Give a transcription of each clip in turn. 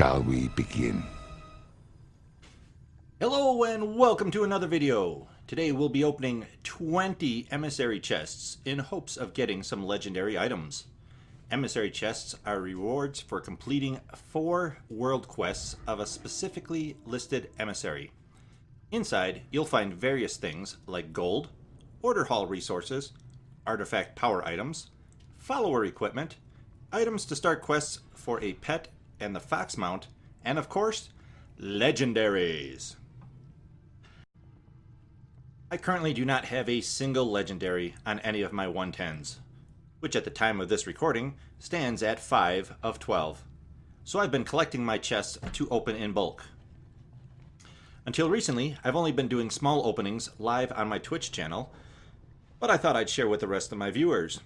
Shall we begin? Hello and welcome to another video. Today we'll be opening 20 emissary chests in hopes of getting some legendary items. Emissary chests are rewards for completing four world quests of a specifically listed emissary. Inside, you'll find various things like gold, order hall resources, artifact power items, follower equipment, items to start quests for a pet and the fox mount, and of course, legendaries. I currently do not have a single legendary on any of my 110s, which at the time of this recording stands at 5 of 12. So I've been collecting my chests to open in bulk. Until recently, I've only been doing small openings live on my Twitch channel, but I thought I'd share with the rest of my viewers.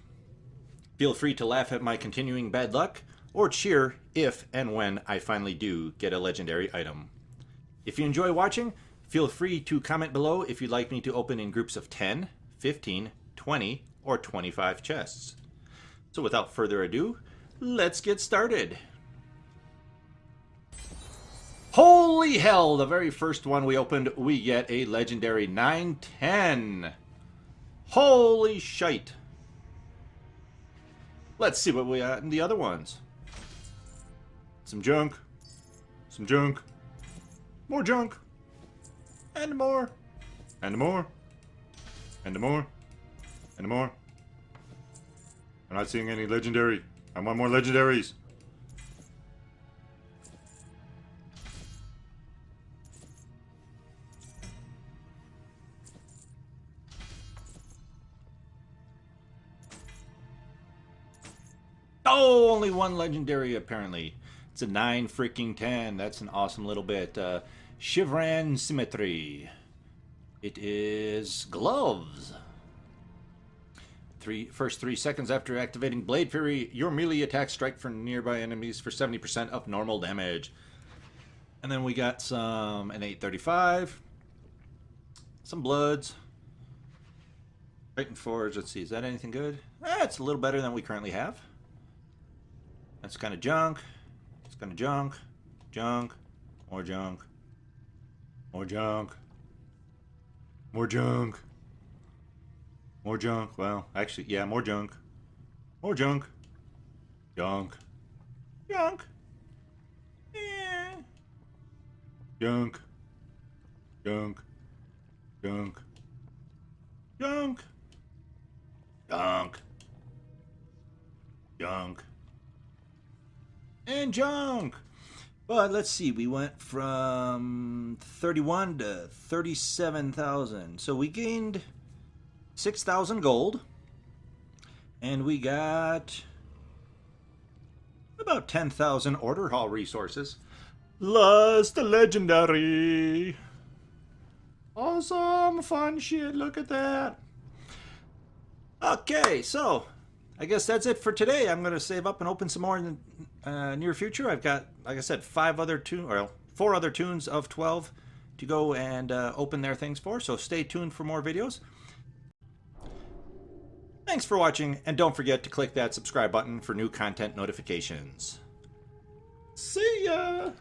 Feel free to laugh at my continuing bad luck, or cheer if and when I finally do get a legendary item. If you enjoy watching, Feel free to comment below if you'd like me to open in groups of 10, 15, 20, or 25 chests. So without further ado, let's get started. Holy hell, the very first one we opened, we get a legendary 910. Holy shite. Let's see what we got in the other ones. Some junk. Some junk. More junk. And more. And more. And more. And more. I'm not seeing any legendary. I want more legendaries. Oh, only one legendary apparently. It's a 9 freaking 10. That's an awesome little bit. Uh, Shivarran Symmetry. It is gloves. Three, first three seconds after activating Blade Fury, your melee attacks strike for nearby enemies for 70% of normal damage. And then we got some an 835, some bloods, Titan Forge. Let's see, is that anything good? Eh, a little better than we currently have. That's kind of junk. It's of junk, junk, more junk. More junk. More junk. More junk. Well, actually, yeah, more junk. More junk. Junk. Junk. Junk. Junk. Junk. Junk. Junk. Junk. And junk. But let's see, we went from 31 to 37,000. So we gained 6,000 gold. And we got about 10,000 order hall resources. Last legendary. Awesome, fun shit, look at that. Okay, so I guess that's it for today. I'm going to save up and open some more in the uh, near future. I've got, like I said, five other toons, or four other toons of 12 to go and uh, open their things for. So stay tuned for more videos. Thanks for watching, and don't forget to click that subscribe button for new content notifications. See ya!